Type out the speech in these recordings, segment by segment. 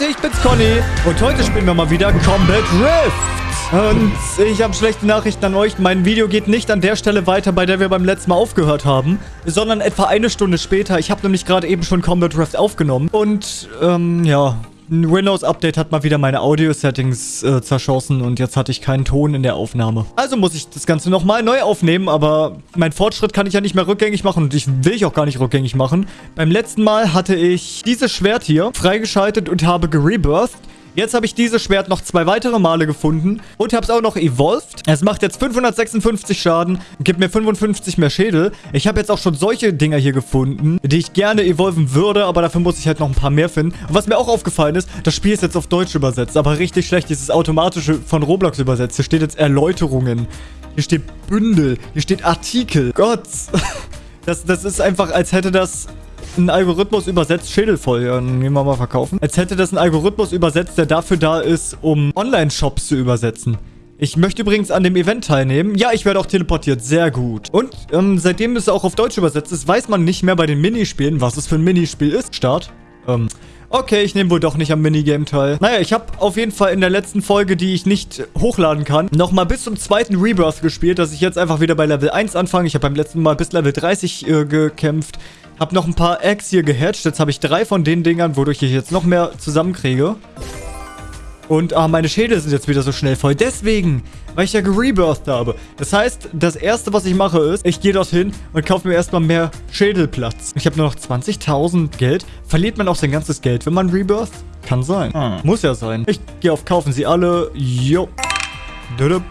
Leute, ich bin's Conny und heute spielen wir mal wieder Combat Rift. Und ich habe schlechte Nachrichten an euch. Mein Video geht nicht an der Stelle weiter, bei der wir beim letzten Mal aufgehört haben, sondern etwa eine Stunde später. Ich habe nämlich gerade eben schon Combat Rift aufgenommen. Und, ähm, ja, ein Windows-Update hat mal wieder meine Audio-Settings äh, zerschossen und jetzt hatte ich keinen Ton in der Aufnahme. Also muss ich das Ganze nochmal neu aufnehmen, aber mein Fortschritt kann ich ja nicht mehr rückgängig machen und ich will ich auch gar nicht rückgängig machen. Beim letzten Mal hatte ich dieses Schwert hier freigeschaltet und habe gerebirthed. Jetzt habe ich dieses Schwert noch zwei weitere Male gefunden und habe es auch noch evolved. Es macht jetzt 556 Schaden gibt mir 55 mehr Schädel. Ich habe jetzt auch schon solche Dinger hier gefunden, die ich gerne evolven würde, aber dafür muss ich halt noch ein paar mehr finden. Und was mir auch aufgefallen ist, das Spiel ist jetzt auf Deutsch übersetzt, aber richtig schlecht. Dieses automatische von Roblox übersetzt. Hier steht jetzt Erläuterungen. Hier steht Bündel. Hier steht Artikel. Gott. Das, das ist einfach, als hätte das ein Algorithmus übersetzt, Schädel voll. Ja, dann gehen wir mal verkaufen. Als hätte das ein Algorithmus übersetzt, der dafür da ist, um Online-Shops zu übersetzen. Ich möchte übrigens an dem Event teilnehmen. Ja, ich werde auch teleportiert. Sehr gut. Und ähm, seitdem es auch auf Deutsch übersetzt ist, weiß man nicht mehr bei den Minispielen, was es für ein Minispiel ist. Start. Ähm, okay, ich nehme wohl doch nicht am Minigame teil. Naja, ich habe auf jeden Fall in der letzten Folge, die ich nicht hochladen kann, nochmal bis zum zweiten Rebirth gespielt, dass ich jetzt einfach wieder bei Level 1 anfange. Ich habe beim letzten Mal bis Level 30 äh, gekämpft. Hab noch ein paar Eggs hier gehatcht. Jetzt habe ich drei von den Dingern, wodurch ich jetzt noch mehr zusammenkriege. Und ah, meine Schädel sind jetzt wieder so schnell voll. Deswegen, weil ich ja gerebirthed habe. Das heißt, das erste, was ich mache, ist, ich gehe dorthin und kaufe mir erstmal mehr Schädelplatz. Ich habe nur noch 20.000 Geld. Verliert man auch sein ganzes Geld, wenn man rebirtht? Kann sein. Hm. Muss ja sein. Ich gehe auf Kaufen sie alle. Jo. Dudup.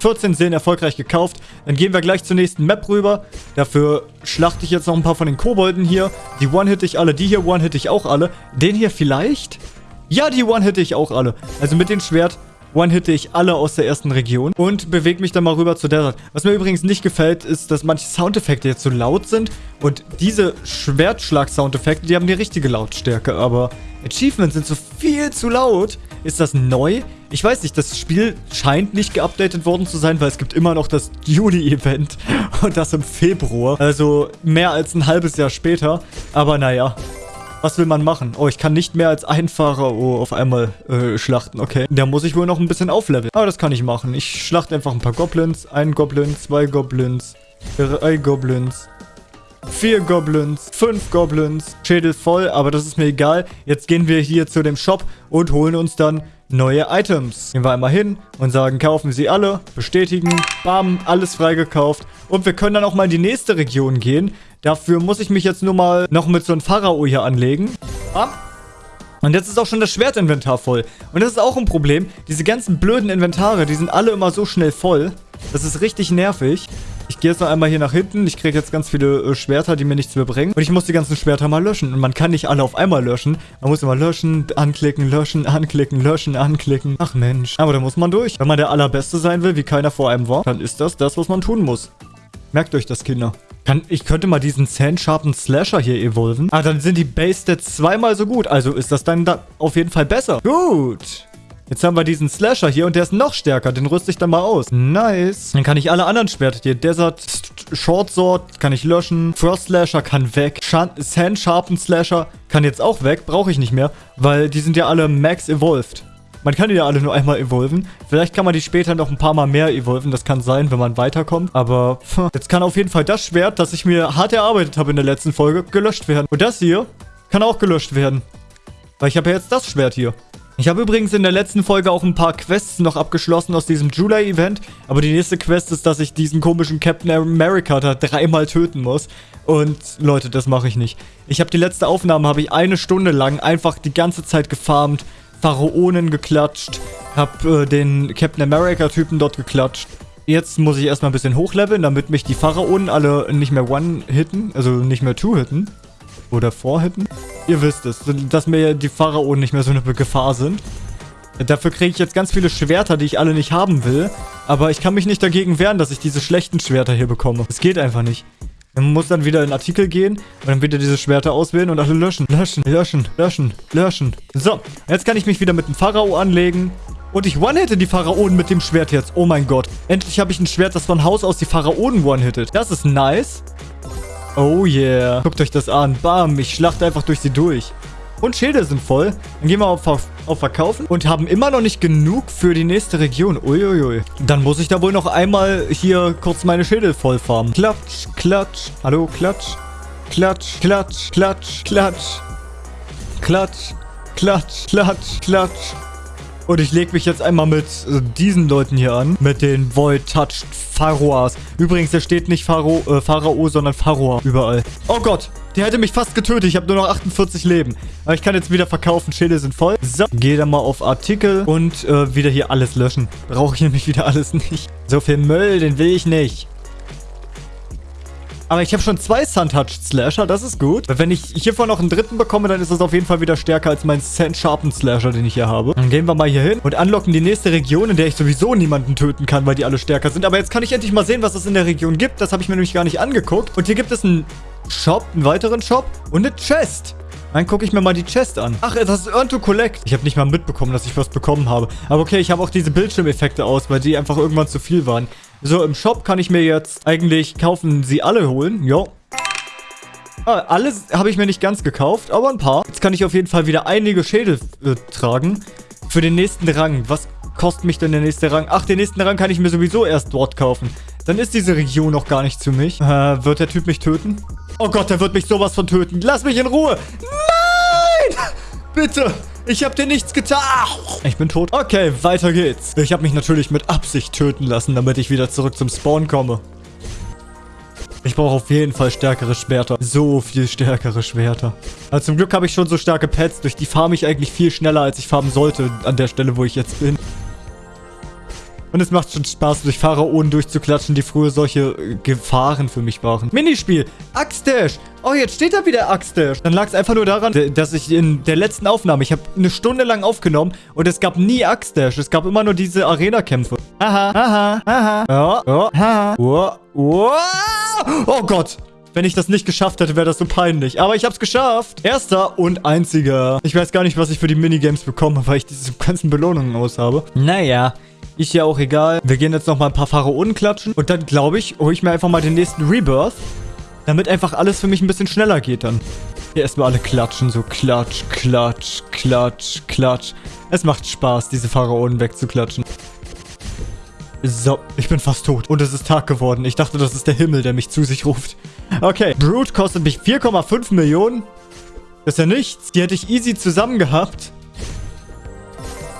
14 Seelen erfolgreich gekauft. Dann gehen wir gleich zur nächsten Map rüber. Dafür schlachte ich jetzt noch ein paar von den Kobolden hier. Die one-hit ich alle. Die hier one-hit ich auch alle. Den hier vielleicht? Ja, die one-hit ich auch alle. Also mit dem Schwert one-hitte ich alle aus der ersten Region und bewege mich dann mal rüber zu Desert. Was mir übrigens nicht gefällt, ist, dass manche Soundeffekte jetzt so laut sind und diese Schwertschlag-Soundeffekte, die haben die richtige Lautstärke, aber Achievements sind so viel zu laut. Ist das neu? Ich weiß nicht, das Spiel scheint nicht geupdatet worden zu sein, weil es gibt immer noch das Juni-Event und das im Februar. Also mehr als ein halbes Jahr später. Aber naja, was will man machen? Oh, ich kann nicht mehr als ein Pharao auf einmal äh, schlachten. Okay. Da muss ich wohl noch ein bisschen aufleveln. Aber das kann ich machen. Ich schlachte einfach ein paar Goblins. Ein Goblin, zwei Goblins, drei Goblins, vier Goblins, fünf Goblins. Schädel voll, aber das ist mir egal. Jetzt gehen wir hier zu dem Shop und holen uns dann neue Items. Gehen wir einmal hin und sagen, kaufen Sie alle, bestätigen, bam, alles freigekauft. Und wir können dann auch mal in die nächste Region gehen. Dafür muss ich mich jetzt nur mal noch mit so einem Pharao hier anlegen. Bam. Und jetzt ist auch schon das Schwertinventar voll. Und das ist auch ein Problem. Diese ganzen blöden Inventare, die sind alle immer so schnell voll. Das ist richtig nervig. Ich gehe jetzt noch einmal hier nach hinten. Ich kriege jetzt ganz viele äh, Schwerter, die mir nichts mehr bringen. Und ich muss die ganzen Schwerter mal löschen. Und man kann nicht alle auf einmal löschen. Man muss immer löschen, anklicken, löschen, anklicken, löschen, anklicken. Ach Mensch. Aber da muss man durch. Wenn man der Allerbeste sein will, wie keiner vor einem war, dann ist das das, was man tun muss. Merkt euch das, Kinder. Kann, ich könnte mal diesen Sand Sharpen Slasher hier evolven. Ah, dann sind die Base Stats zweimal so gut. Also ist das dann da auf jeden Fall besser. Gut. Jetzt haben wir diesen Slasher hier und der ist noch stärker. Den rüste ich dann mal aus. Nice. Dann kann ich alle anderen Schwerter hier. Desert Short Sword kann ich löschen. Frost Slasher kann weg. Sand Sharpen Slasher kann jetzt auch weg. Brauche ich nicht mehr, weil die sind ja alle Max Evolved. Man kann die ja alle nur einmal evolven. Vielleicht kann man die später noch ein paar Mal mehr evolven. Das kann sein, wenn man weiterkommt. Aber jetzt kann auf jeden Fall das Schwert, das ich mir hart erarbeitet habe in der letzten Folge, gelöscht werden. Und das hier kann auch gelöscht werden. Weil ich habe ja jetzt das Schwert hier. Ich habe übrigens in der letzten Folge auch ein paar Quests noch abgeschlossen aus diesem July-Event. Aber die nächste Quest ist, dass ich diesen komischen Captain America da dreimal töten muss. Und Leute, das mache ich nicht. Ich habe die letzte Aufnahme, habe ich eine Stunde lang einfach die ganze Zeit gefarmt. Pharaonen geklatscht. Hab äh, den Captain America-Typen dort geklatscht. Jetzt muss ich erstmal ein bisschen hochleveln, damit mich die Pharaonen alle nicht mehr one-hitten. Also nicht mehr two-hitten. Oder four-hitten. Ihr wisst es, dass mir die Pharaonen nicht mehr so eine Gefahr sind. Dafür kriege ich jetzt ganz viele Schwerter, die ich alle nicht haben will. Aber ich kann mich nicht dagegen wehren, dass ich diese schlechten Schwerter hier bekomme. Es geht einfach nicht. Man muss dann wieder in Artikel gehen und dann wieder diese Schwerter auswählen und alle löschen. Löschen, löschen, löschen, löschen. So, jetzt kann ich mich wieder mit dem Pharao anlegen. Und ich one-hitte die Pharaonen mit dem Schwert jetzt. Oh mein Gott. Endlich habe ich ein Schwert, das von Haus aus die Pharaonen one-hittet. Das ist nice. Oh yeah. Guckt euch das an. Bam, ich schlachte einfach durch sie durch. Und Schilde sind voll. Dann gehen wir auf, auf, auf Verkaufen und haben immer noch nicht genug für die nächste Region. Uiuiui. Dann muss ich da wohl noch einmal hier kurz meine Schilde voll farmen. Klatsch, klatsch. Hallo, klatsch. Klatsch, klatsch, klatsch, klatsch. Klatsch, klatsch, klatsch, klatsch. Und ich lege mich jetzt einmal mit äh, diesen Leuten hier an. Mit den Void-Touched Pharaohs. Übrigens, da steht nicht Pharaoh, äh, Pharao, sondern Pharaoh überall. Oh Gott, der hätte mich fast getötet. Ich habe nur noch 48 Leben. Aber ich kann jetzt wieder verkaufen. Schilde sind voll. So, gehe dann mal auf Artikel und äh, wieder hier alles löschen. Brauche ich nämlich wieder alles nicht. So viel Müll, den will ich nicht. Aber ich habe schon zwei Sun-Touched Slasher, das ist gut. Wenn ich hiervon noch einen dritten bekomme, dann ist das auf jeden Fall wieder stärker als mein Sand-Sharpened Slasher, den ich hier habe. Dann gehen wir mal hier hin und unlocken die nächste Region, in der ich sowieso niemanden töten kann, weil die alle stärker sind. Aber jetzt kann ich endlich mal sehen, was es in der Region gibt. Das habe ich mir nämlich gar nicht angeguckt. Und hier gibt es einen Shop, einen weiteren Shop und eine Chest. Dann gucke ich mir mal die Chest an. Ach, das ist Earn to Collect. Ich habe nicht mal mitbekommen, dass ich was bekommen habe. Aber okay, ich habe auch diese Bildschirmeffekte aus, weil die einfach irgendwann zu viel waren. So, im Shop kann ich mir jetzt eigentlich kaufen, sie alle holen. Jo. Ah, alles habe ich mir nicht ganz gekauft, aber ein paar. Jetzt kann ich auf jeden Fall wieder einige Schädel äh, tragen. Für den nächsten Rang. Was kostet mich denn der nächste Rang? Ach, den nächsten Rang kann ich mir sowieso erst dort kaufen. Dann ist diese Region noch gar nicht zu mich. Äh, wird der Typ mich töten? Oh Gott, der wird mich sowas von töten. Lass mich in Ruhe. Nein! Bitte. Ich habe dir nichts getan. Ich bin tot. Okay, weiter geht's. Ich habe mich natürlich mit Absicht töten lassen, damit ich wieder zurück zum Spawn komme. Ich brauche auf jeden Fall stärkere Schwerter. So viel stärkere Schwerter. Also zum Glück habe ich schon so starke Pets. Durch die farme ich eigentlich viel schneller, als ich farmen sollte an der Stelle, wo ich jetzt bin. Und es macht schon Spaß, durch Pharaonen durchzuklatschen, die früher solche äh, Gefahren für mich waren. Minispiel. Axtdash. Oh, jetzt steht da wieder Axtdash. Dann lag es einfach nur daran, dass ich in der letzten Aufnahme, ich habe eine Stunde lang aufgenommen und es gab nie Axtdash. Es gab immer nur diese Arena-Kämpfe. Aha, aha, aha. Ja, ja, aha. Oh, oh. oh Gott. Wenn ich das nicht geschafft hätte, wäre das so peinlich. Aber ich habe es geschafft. Erster und einziger. Ich weiß gar nicht, was ich für die Minigames bekomme, weil ich diese ganzen Belohnungen aus habe. Naja. Ist ja auch egal. Wir gehen jetzt noch mal ein paar Pharaonen klatschen. Und dann, glaube ich, hole ich mir einfach mal den nächsten Rebirth. Damit einfach alles für mich ein bisschen schneller geht dann. Hier erstmal alle klatschen. So klatsch, klatsch, klatsch, klatsch. Es macht Spaß, diese Pharaonen wegzuklatschen. So, ich bin fast tot. Und es ist Tag geworden. Ich dachte, das ist der Himmel, der mich zu sich ruft. Okay, Brute kostet mich 4,5 Millionen. Das ist ja nichts. Die hätte ich easy zusammen gehabt.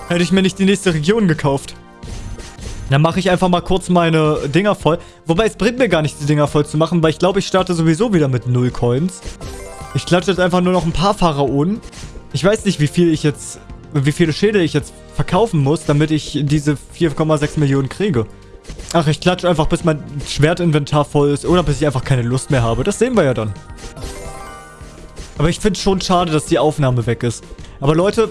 Hätte ich mir nicht die nächste Region gekauft. Dann mache ich einfach mal kurz meine Dinger voll. Wobei, es bringt mir gar nicht, die Dinger voll zu machen, weil ich glaube, ich starte sowieso wieder mit 0 Coins. Ich klatsche jetzt einfach nur noch ein paar Pharaonen. Ich weiß nicht, wie viel ich jetzt, wie viele Schädel ich jetzt verkaufen muss, damit ich diese 4,6 Millionen kriege. Ach, ich klatsche einfach, bis mein Schwertinventar voll ist oder bis ich einfach keine Lust mehr habe. Das sehen wir ja dann. Aber ich finde es schon schade, dass die Aufnahme weg ist. Aber Leute,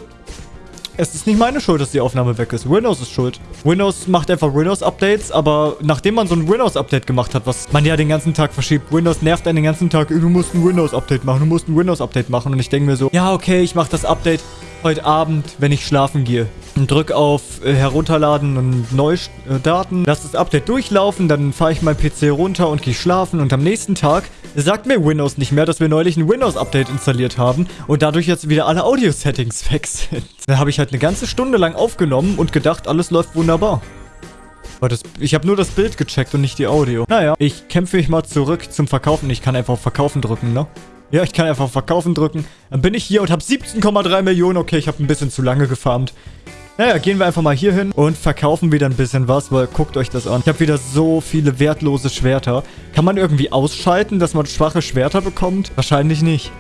es ist nicht meine Schuld, dass die Aufnahme weg ist. Windows ist schuld. Windows macht einfach Windows-Updates, aber nachdem man so ein Windows-Update gemacht hat, was man ja den ganzen Tag verschiebt, Windows nervt einen den ganzen Tag, du musst ein Windows-Update machen, du musst ein Windows-Update machen. Und ich denke mir so, ja, okay, ich mache das Update heute Abend, wenn ich schlafen gehe. Drück auf äh, Herunterladen und Neudaten. Lass das Update durchlaufen, dann fahre ich mein PC runter und gehe schlafen. Und am nächsten Tag sagt mir Windows nicht mehr, dass wir neulich ein Windows-Update installiert haben und dadurch jetzt wieder alle Audio-Settings weg sind. Da habe ich halt eine ganze Stunde lang aufgenommen und gedacht, alles läuft wunderbar. Aber das, ich habe nur das Bild gecheckt und nicht die Audio. Naja, ich kämpfe mich mal zurück zum Verkaufen. Ich kann einfach auf Verkaufen drücken, ne? Ja, ich kann einfach auf Verkaufen drücken. Dann bin ich hier und habe 17,3 Millionen. Okay, ich habe ein bisschen zu lange gefarmt. Naja, gehen wir einfach mal hier hin und verkaufen wieder ein bisschen was, weil guckt euch das an. Ich habe wieder so viele wertlose Schwerter. Kann man irgendwie ausschalten, dass man schwache Schwerter bekommt? Wahrscheinlich nicht.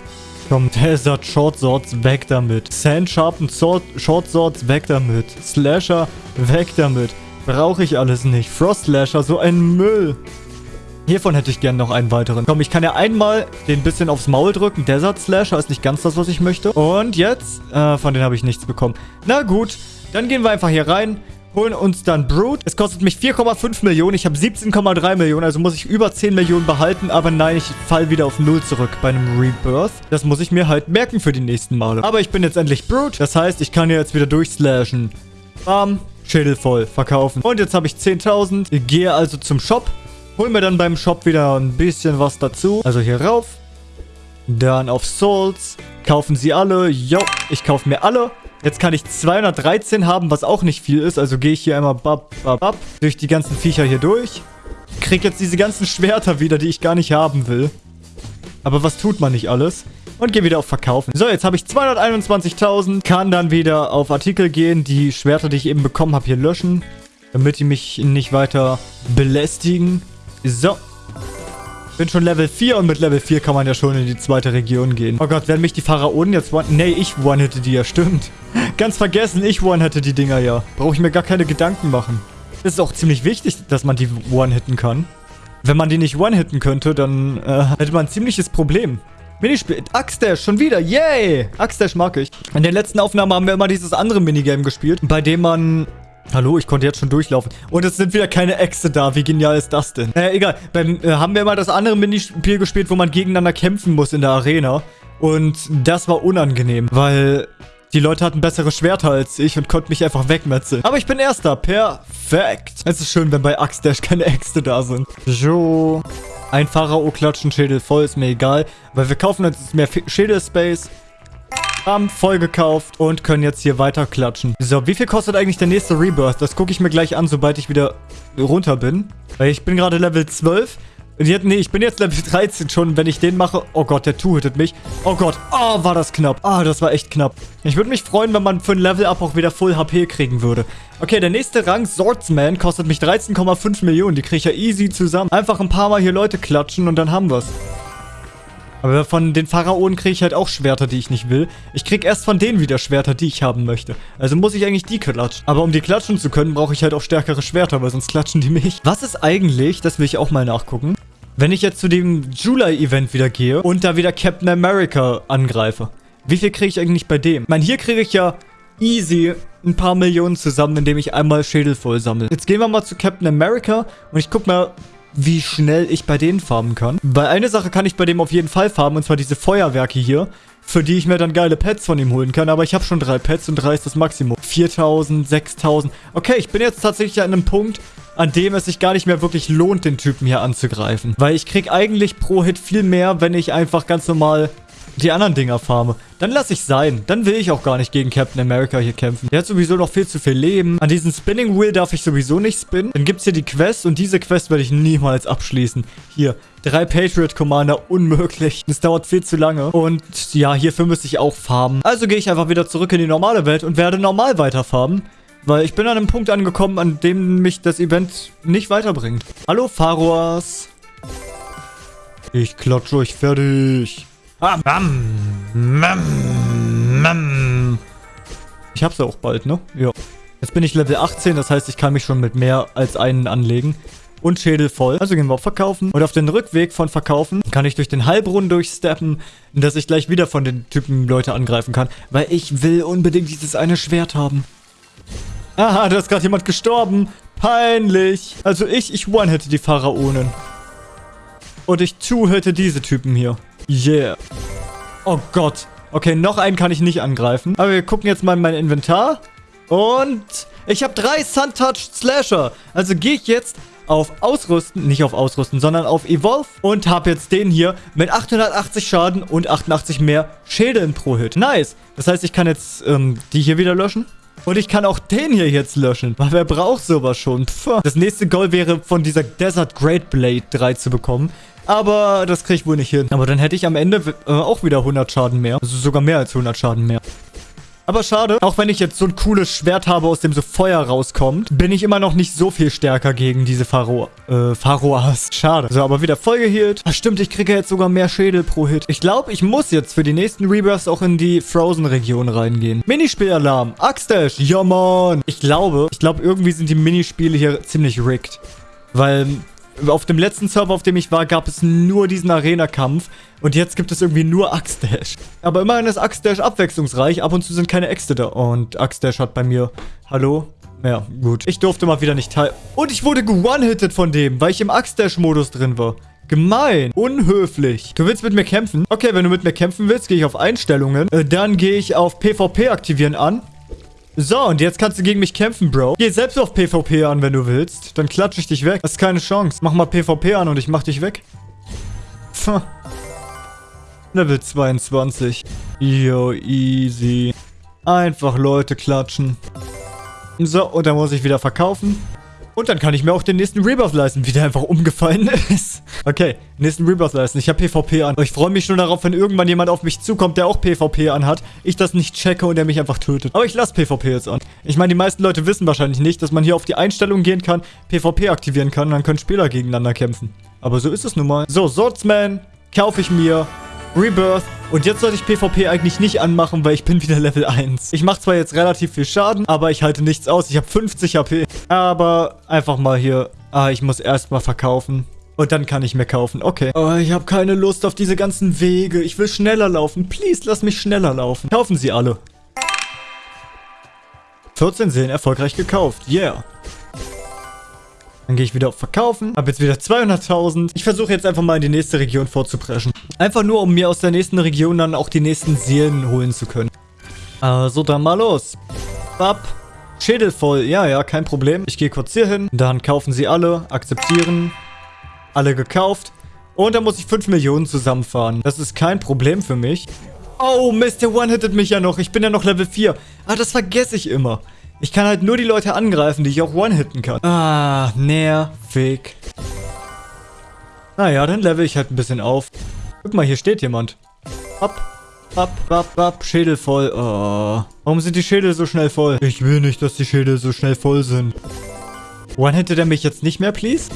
Komm, Desert Short Swords, weg damit. Sand Sharpened Sword, Short Swords, weg damit. Slasher, weg damit. Brauche ich alles nicht. Frost Slasher, so ein Müll. Hiervon hätte ich gerne noch einen weiteren. Komm, ich kann ja einmal den bisschen aufs Maul drücken. Desert Slasher ist nicht ganz das, was ich möchte. Und jetzt? Äh, von denen habe ich nichts bekommen. Na gut. Dann gehen wir einfach hier rein, holen uns dann Brood. Es kostet mich 4,5 Millionen. Ich habe 17,3 Millionen, also muss ich über 10 Millionen behalten. Aber nein, ich fall wieder auf Null zurück bei einem Rebirth. Das muss ich mir halt merken für die nächsten Male. Aber ich bin jetzt endlich Brood. Das heißt, ich kann jetzt wieder durchslashen. Bam. Schädel voll. Verkaufen. Und jetzt habe ich 10.000. Ich gehe also zum Shop. Hol mir dann beim Shop wieder ein bisschen was dazu. Also hier rauf. Dann auf Souls. Kaufen sie alle. Jo, ich kaufe mir alle. Jetzt kann ich 213 haben, was auch nicht viel ist. Also gehe ich hier einmal bab, bab, bab, durch die ganzen Viecher hier durch. Krieg jetzt diese ganzen Schwerter wieder, die ich gar nicht haben will. Aber was tut man nicht alles? Und gehe wieder auf Verkaufen. So, jetzt habe ich 221.000. Kann dann wieder auf Artikel gehen. Die Schwerter, die ich eben bekommen habe, hier löschen. Damit die mich nicht weiter belästigen. So. Bin schon Level 4 und mit Level 4 kann man ja schon in die zweite Region gehen. Oh Gott, werden mich die Pharaonen jetzt one... Nee, ich one hätte die ja, stimmt. Ganz vergessen, ich one hätte die Dinger ja. Brauche ich mir gar keine Gedanken machen. Es ist auch ziemlich wichtig, dass man die one-hitten kann. Wenn man die nicht one-hitten könnte, dann äh, hätte man ein ziemliches Problem. Minispiel. Axdash, schon wieder. Yay! Axdash mag ich. In der letzten Aufnahme haben wir immer dieses andere Minigame gespielt, bei dem man Hallo, ich konnte jetzt schon durchlaufen. Und es sind wieder keine Äxte da. Wie genial ist das denn? Naja, egal. Beim, äh, haben wir mal das andere Minispiel gespielt, wo man gegeneinander kämpfen muss in der Arena. Und das war unangenehm, weil die Leute hatten bessere Schwerter als ich und konnten mich einfach wegmetzeln. Aber ich bin Erster. Perfekt. Es ist schön, wenn bei Axdash keine Äxte da sind. So. Ein Pharao klatschen, Schädel voll, ist mir egal. Weil wir kaufen jetzt mehr Schädel-Space haben voll gekauft und können jetzt hier weiter klatschen. So, wie viel kostet eigentlich der nächste Rebirth? Das gucke ich mir gleich an, sobald ich wieder runter bin. Weil ich bin gerade Level 12. Jetzt, nee, ich bin jetzt Level 13 schon. Wenn ich den mache... Oh Gott, der two-hittet mich. Oh Gott. Oh, war das knapp. Ah, oh, das war echt knapp. Ich würde mich freuen, wenn man für ein Level-Up auch wieder Full HP kriegen würde. Okay, der nächste Rang, Swordsman, kostet mich 13,5 Millionen. Die kriege ich ja easy zusammen. Einfach ein paar Mal hier Leute klatschen und dann haben wir's. Aber von den Pharaonen kriege ich halt auch Schwerter, die ich nicht will. Ich kriege erst von denen wieder Schwerter, die ich haben möchte. Also muss ich eigentlich die klatschen. Aber um die klatschen zu können, brauche ich halt auch stärkere Schwerter, weil sonst klatschen die mich. Was ist eigentlich, das will ich auch mal nachgucken, wenn ich jetzt zu dem July-Event wieder gehe und da wieder Captain America angreife? Wie viel kriege ich eigentlich bei dem? Ich meine, hier kriege ich ja easy ein paar Millionen zusammen, indem ich einmal Schädel voll sammle. Jetzt gehen wir mal zu Captain America und ich gucke mal, wie schnell ich bei denen farmen kann. Weil eine Sache kann ich bei dem auf jeden Fall farmen, und zwar diese Feuerwerke hier, für die ich mir dann geile Pets von ihm holen kann. Aber ich habe schon drei Pets und drei ist das Maximum. 4000, 6000. Okay, ich bin jetzt tatsächlich an einem Punkt, an dem es sich gar nicht mehr wirklich lohnt, den Typen hier anzugreifen. Weil ich krieg eigentlich pro Hit viel mehr, wenn ich einfach ganz normal die anderen Dinger farme. Dann lasse ich sein. Dann will ich auch gar nicht gegen Captain America hier kämpfen. Der hat sowieso noch viel zu viel Leben. An diesem Spinning Wheel darf ich sowieso nicht spinnen. Dann gibt es hier die Quest und diese Quest werde ich niemals abschließen. Hier, drei Patriot Commander, unmöglich. Das dauert viel zu lange. Und ja, hierfür müsste ich auch farmen. Also gehe ich einfach wieder zurück in die normale Welt und werde normal weiter farmen. Weil ich bin an einem Punkt angekommen, an dem mich das Event nicht weiterbringt. Hallo, Pharaohs. Ich klatsche euch fertig. Ich hab's ja auch bald, ne? Ja. Jetzt bin ich Level 18, das heißt, ich kann mich schon mit mehr als einen anlegen. Und Schädel voll. Also gehen wir auf Verkaufen. Und auf den Rückweg von Verkaufen kann ich durch den Heilbrunnen durchsteppen, dass ich gleich wieder von den Typen Leute angreifen kann. Weil ich will unbedingt dieses eine Schwert haben. Aha, da ist gerade jemand gestorben. Peinlich. Also ich, ich one hätte die Pharaonen. Und ich two hätte diese Typen hier. Yeah. Oh Gott. Okay, noch einen kann ich nicht angreifen. Aber wir gucken jetzt mal in mein Inventar. Und ich habe drei Sun-Touched Slasher. Also gehe ich jetzt auf Ausrüsten, nicht auf Ausrüsten, sondern auf Evolve und habe jetzt den hier mit 880 Schaden und 88 mehr Schädeln pro Hit. Nice. Das heißt, ich kann jetzt ähm, die hier wieder löschen. Und ich kann auch den hier jetzt löschen. Weil wer braucht sowas schon? Pff. Das nächste Goal wäre von dieser Desert Great Blade 3 zu bekommen. Aber das kriege ich wohl nicht hin. Aber dann hätte ich am Ende äh, auch wieder 100 Schaden mehr. Also sogar mehr als 100 Schaden mehr. Aber schade, auch wenn ich jetzt so ein cooles Schwert habe, aus dem so Feuer rauskommt, bin ich immer noch nicht so viel stärker gegen diese Pharaoh, äh, Pharaohs. Schade. So, aber wieder voll geheilt. Ach stimmt, ich kriege jetzt sogar mehr Schädel pro Hit. Ich glaube, ich muss jetzt für die nächsten Rebirths auch in die Frozen-Region reingehen. Minispielalarm. Axdash. Ja, Mann. Ich glaube, ich glaube, irgendwie sind die Minispiele hier ziemlich rigged. Weil auf dem letzten Server, auf dem ich war, gab es nur diesen Arena-Kampf. Und jetzt gibt es irgendwie nur Axdash. Aber immerhin ist Axdash abwechslungsreich. Ab und zu sind keine Äxte da. Und Axdash hat bei mir... Hallo? Ja, gut. Ich durfte mal wieder nicht teil... Und ich wurde one-hitted von dem, weil ich im Axdash-Modus drin war. Gemein. Unhöflich. Du willst mit mir kämpfen? Okay, wenn du mit mir kämpfen willst, gehe ich auf Einstellungen. Äh, dann gehe ich auf PvP aktivieren an. So, und jetzt kannst du gegen mich kämpfen, Bro. Geh selbst auf PvP an, wenn du willst. Dann klatsche ich dich weg. Das ist keine Chance. Mach mal PvP an und ich mach dich weg. Level 22. Yo, easy. Einfach Leute klatschen. So, und dann muss ich wieder verkaufen. Und dann kann ich mir auch den nächsten Rebirth leisten, wie der einfach umgefallen ist. Okay, nächsten Rebirth leisten. Ich habe PvP an. Ich freue mich schon darauf, wenn irgendwann jemand auf mich zukommt, der auch PvP anhat. Ich das nicht checke und der mich einfach tötet. Aber ich lasse PvP jetzt an. Ich meine, die meisten Leute wissen wahrscheinlich nicht, dass man hier auf die Einstellung gehen kann, PvP aktivieren kann und dann können Spieler gegeneinander kämpfen. Aber so ist es nun mal. So, Swordsman kaufe ich mir. Rebirth. Und jetzt sollte ich PvP eigentlich nicht anmachen, weil ich bin wieder Level 1. Ich mache zwar jetzt relativ viel Schaden, aber ich halte nichts aus. Ich habe 50 HP. Aber einfach mal hier... Ah, ich muss erstmal verkaufen. Und dann kann ich mir kaufen. Okay. Oh, ich habe keine Lust auf diese ganzen Wege. Ich will schneller laufen. Please, lass mich schneller laufen. Kaufen Sie alle. 14 Seelen erfolgreich gekauft. Yeah. Dann gehe ich wieder auf Verkaufen. Habe jetzt wieder 200.000. Ich versuche jetzt einfach mal in die nächste Region vorzupreschen. Einfach nur, um mir aus der nächsten Region dann auch die nächsten Seelen holen zu können. Also dann mal los. Bap. Schädel voll. Ja, ja, kein Problem. Ich gehe kurz hier hin. Dann kaufen sie alle. Akzeptieren. Alle gekauft. Und dann muss ich 5 Millionen zusammenfahren. Das ist kein Problem für mich. Oh, Mist, der one-hittet mich ja noch. Ich bin ja noch Level 4. Ah, das vergesse ich immer. Ich kann halt nur die Leute angreifen, die ich auch one-hitten kann. Ah, nervig. Naja, dann level ich halt ein bisschen auf. Guck mal, hier steht jemand. Ab, ab, ab, ab, Schädel voll. Oh. Warum sind die Schädel so schnell voll? Ich will nicht, dass die Schädel so schnell voll sind. One-hittet er mich jetzt nicht mehr, please?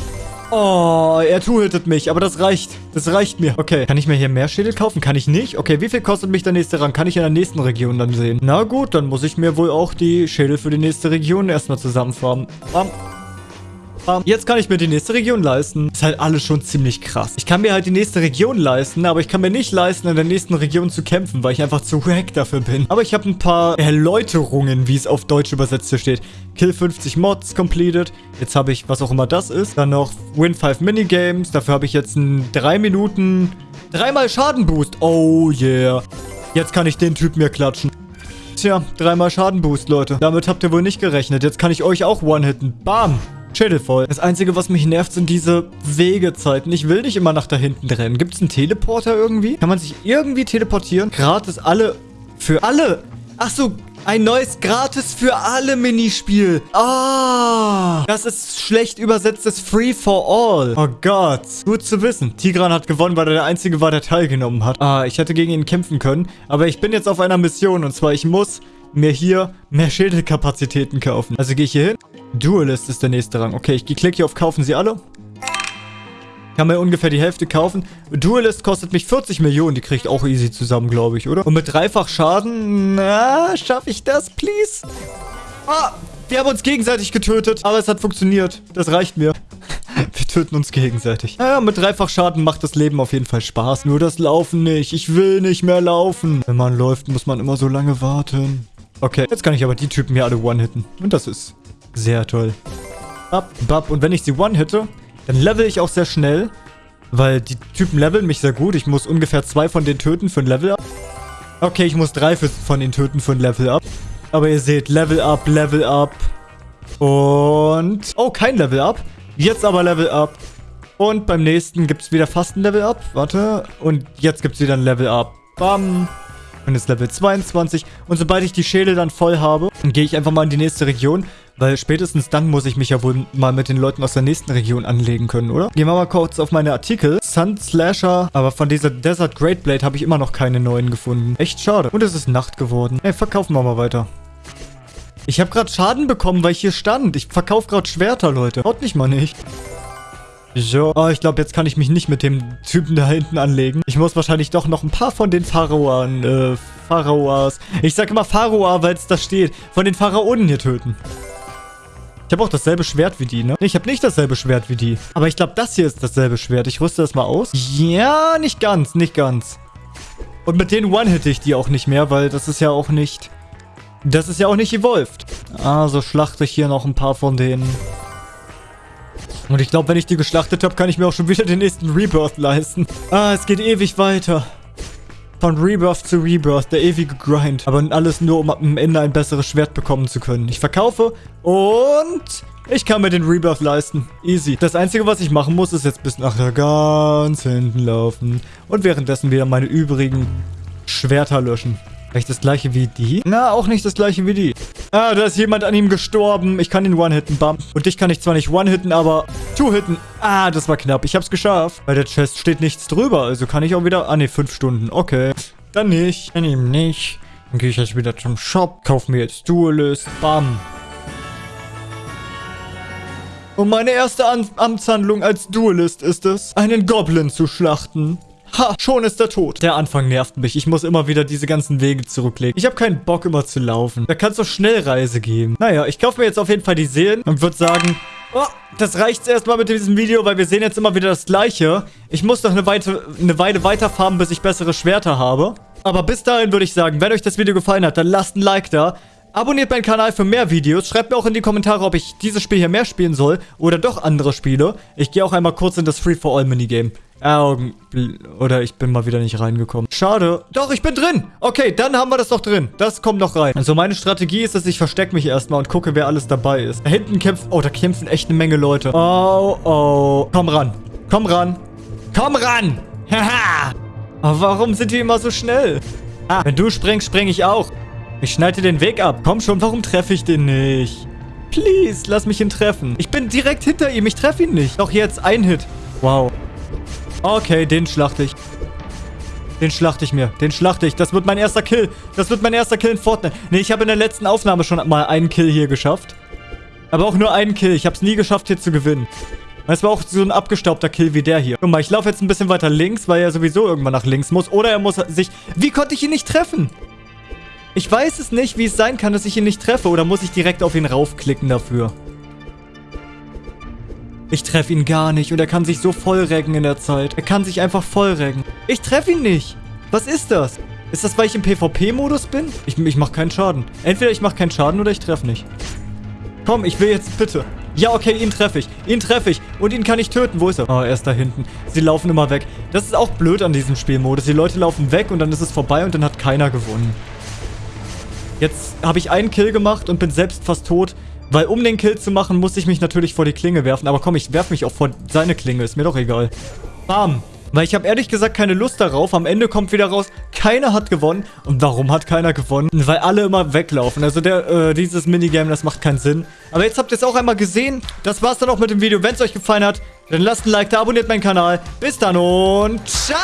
Oh, er two-hittet mich, aber das reicht. Das reicht mir. Okay, kann ich mir hier mehr Schädel kaufen? Kann ich nicht? Okay, wie viel kostet mich der nächste Rang? Kann ich in der nächsten Region dann sehen? Na gut, dann muss ich mir wohl auch die Schädel für die nächste Region erstmal zusammenfarmen. Bam. Jetzt kann ich mir die nächste Region leisten. Ist halt alles schon ziemlich krass. Ich kann mir halt die nächste Region leisten, aber ich kann mir nicht leisten, in der nächsten Region zu kämpfen, weil ich einfach zu wack dafür bin. Aber ich habe ein paar Erläuterungen, wie es auf Deutsch übersetzt hier steht. Kill 50 Mods completed. Jetzt habe ich, was auch immer das ist. Dann noch Win 5 Minigames. Dafür habe ich jetzt einen 3 Minuten... Dreimal Schadenboost. Oh yeah. Jetzt kann ich den Typ mir klatschen. Tja, dreimal Schadenboost, Leute. Damit habt ihr wohl nicht gerechnet. Jetzt kann ich euch auch one-hitten. Bam. Schädel voll. Das Einzige, was mich nervt, sind diese Wegezeiten. Ich will nicht immer nach da hinten rennen. Gibt es einen Teleporter irgendwie? Kann man sich irgendwie teleportieren? Gratis alle... Für alle... Ach so, ein neues gratis für alle Minispiel. Ah, das ist schlecht übersetztes Free for All. Oh Gott, gut zu wissen. Tigran hat gewonnen, weil er der Einzige war, der teilgenommen hat. Ah, ich hätte gegen ihn kämpfen können. Aber ich bin jetzt auf einer Mission und zwar, ich muss mir hier mehr Schädelkapazitäten kaufen. Also gehe ich hier hin. Duelist ist der nächste Rang. Okay, ich klicke hier auf Kaufen Sie alle. Kann mir ungefähr die Hälfte kaufen. Duelist kostet mich 40 Millionen. Die kriege ich auch easy zusammen, glaube ich, oder? Und mit dreifach Schaden, na, schaffe ich das, please? Ah, wir haben uns gegenseitig getötet. Aber es hat funktioniert. Das reicht mir. Wir töten uns gegenseitig. Naja, mit dreifach Schaden macht das Leben auf jeden Fall Spaß. Nur das Laufen nicht. Ich will nicht mehr laufen. Wenn man läuft, muss man immer so lange warten. Okay, jetzt kann ich aber die Typen hier alle one-hitten. Und das ist sehr toll. Bap, bap. Und wenn ich sie one-hitte, dann level ich auch sehr schnell. Weil die Typen leveln mich sehr gut. Ich muss ungefähr zwei von denen töten für ein Level-Up. Okay, ich muss drei von denen töten für ein Level-Up. Aber ihr seht, Level-Up, Level-Up. Und... Oh, kein Level-Up. Jetzt aber Level-Up. Und beim nächsten gibt es wieder fast ein Level-Up. Warte. Und jetzt gibt es wieder ein Level-Up. Bam. Und jetzt Level 22. Und sobald ich die Schädel dann voll habe, gehe ich einfach mal in die nächste Region. Weil spätestens dann muss ich mich ja wohl mal mit den Leuten aus der nächsten Region anlegen können, oder? Gehen wir mal kurz auf meine Artikel. Sun Slasher. Aber von dieser Desert Great Blade habe ich immer noch keine neuen gefunden. Echt schade. Und es ist Nacht geworden. Ey, verkaufen wir mal weiter. Ich habe gerade Schaden bekommen, weil ich hier stand. Ich verkaufe gerade Schwerter, Leute. Haut mich mal nicht. So, oh, ich glaube, jetzt kann ich mich nicht mit dem Typen da hinten anlegen. Ich muss wahrscheinlich doch noch ein paar von den Pharaonen, äh, Pharaoas. Ich sage immer Pharaoa, weil es da steht. Von den Pharaonen hier töten. Ich habe auch dasselbe Schwert wie die, ne? Ich habe nicht dasselbe Schwert wie die. Aber ich glaube, das hier ist dasselbe Schwert. Ich rüste das mal aus. Ja, nicht ganz, nicht ganz. Und mit denen one-hitte ich die auch nicht mehr, weil das ist ja auch nicht... Das ist ja auch nicht evolved. Also schlachte ich hier noch ein paar von denen. Und ich glaube, wenn ich die geschlachtet habe, kann ich mir auch schon wieder den nächsten Rebirth leisten. Ah, es geht ewig weiter. Von Rebirth zu Rebirth, der ewige Grind. Aber alles nur, um am Ende ein besseres Schwert bekommen zu können. Ich verkaufe und ich kann mir den Rebirth leisten. Easy. Das Einzige, was ich machen muss, ist jetzt bis nachher ganz hinten laufen. Und währenddessen wieder meine übrigen Schwerter löschen. Vielleicht das gleiche wie die? Na, auch nicht das gleiche wie die. Ah, da ist jemand an ihm gestorben. Ich kann ihn one-hitten, bam. Und dich kann ich zwar nicht one-hitten, aber two-hitten. Ah, das war knapp. Ich hab's geschafft. Bei der Chest steht nichts drüber. Also kann ich auch wieder... Ah, ne, fünf Stunden. Okay. Dann nicht. Dann eben nicht. Dann gehe ich jetzt wieder zum Shop. Kauf mir jetzt Duelist. Bam. Und meine erste An Amtshandlung als Duelist ist es, einen Goblin zu schlachten. Ha, schon ist er tot. Der Anfang nervt mich. Ich muss immer wieder diese ganzen Wege zurücklegen. Ich habe keinen Bock immer zu laufen. Da kann es doch Schnellreise geben. Naja, ich kaufe mir jetzt auf jeden Fall die Seelen und würde sagen... Oh, das reicht erstmal mit diesem Video, weil wir sehen jetzt immer wieder das Gleiche. Ich muss noch eine, Weite, eine Weile weiterfarmen, bis ich bessere Schwerter habe. Aber bis dahin würde ich sagen, wenn euch das Video gefallen hat, dann lasst ein Like da. Abonniert meinen Kanal für mehr Videos. Schreibt mir auch in die Kommentare, ob ich dieses Spiel hier mehr spielen soll oder doch andere Spiele. Ich gehe auch einmal kurz in das Free-for-All-Minigame. Augen... Oder ich bin mal wieder nicht reingekommen. Schade. Doch, ich bin drin. Okay, dann haben wir das doch drin. Das kommt noch rein. Also meine Strategie ist, dass ich verstecke mich erstmal und gucke, wer alles dabei ist. Da hinten kämpft... Oh, da kämpfen echt eine Menge Leute. Oh, oh. Komm ran. Komm ran. Komm ran. Haha. Aber warum sind die immer so schnell? Ah, wenn du sprengst, spreng ich auch. Ich schneide den Weg ab. Komm schon, warum treffe ich den nicht? Please, lass mich ihn treffen. Ich bin direkt hinter ihm. Ich treffe ihn nicht. Doch jetzt ein Hit. Wow. Okay, den schlachte ich. Den schlachte ich mir. Den schlachte ich. Das wird mein erster Kill. Das wird mein erster Kill in Fortnite. Nee, ich habe in der letzten Aufnahme schon mal einen Kill hier geschafft. Aber auch nur einen Kill. Ich habe es nie geschafft, hier zu gewinnen. Das war auch so ein abgestaubter Kill wie der hier. Guck mal, ich laufe jetzt ein bisschen weiter links, weil er sowieso irgendwann nach links muss. Oder er muss sich... Wie konnte ich ihn nicht treffen? Ich weiß es nicht, wie es sein kann, dass ich ihn nicht treffe. Oder muss ich direkt auf ihn raufklicken dafür? Ich treffe ihn gar nicht und er kann sich so vollreggen in der Zeit. Er kann sich einfach vollreggen. Ich treffe ihn nicht. Was ist das? Ist das, weil ich im PvP-Modus bin? Ich, ich mache keinen Schaden. Entweder ich mache keinen Schaden oder ich treffe nicht. Komm, ich will jetzt bitte. Ja, okay, ihn treffe ich. Ihn treffe ich. Und ihn kann ich töten. Wo ist er? Oh, er ist da hinten. Sie laufen immer weg. Das ist auch blöd an diesem Spielmodus. Die Leute laufen weg und dann ist es vorbei und dann hat keiner gewonnen. Jetzt habe ich einen Kill gemacht und bin selbst fast tot. Weil um den Kill zu machen, musste ich mich natürlich vor die Klinge werfen. Aber komm, ich werfe mich auch vor seine Klinge. Ist mir doch egal. Bam. Weil ich habe ehrlich gesagt keine Lust darauf. Am Ende kommt wieder raus, keiner hat gewonnen. Und warum hat keiner gewonnen? Weil alle immer weglaufen. Also der, äh, dieses Minigame, das macht keinen Sinn. Aber jetzt habt ihr es auch einmal gesehen. Das war's dann auch mit dem Video. Wenn es euch gefallen hat, dann lasst ein Like da, abonniert meinen Kanal. Bis dann und ciao!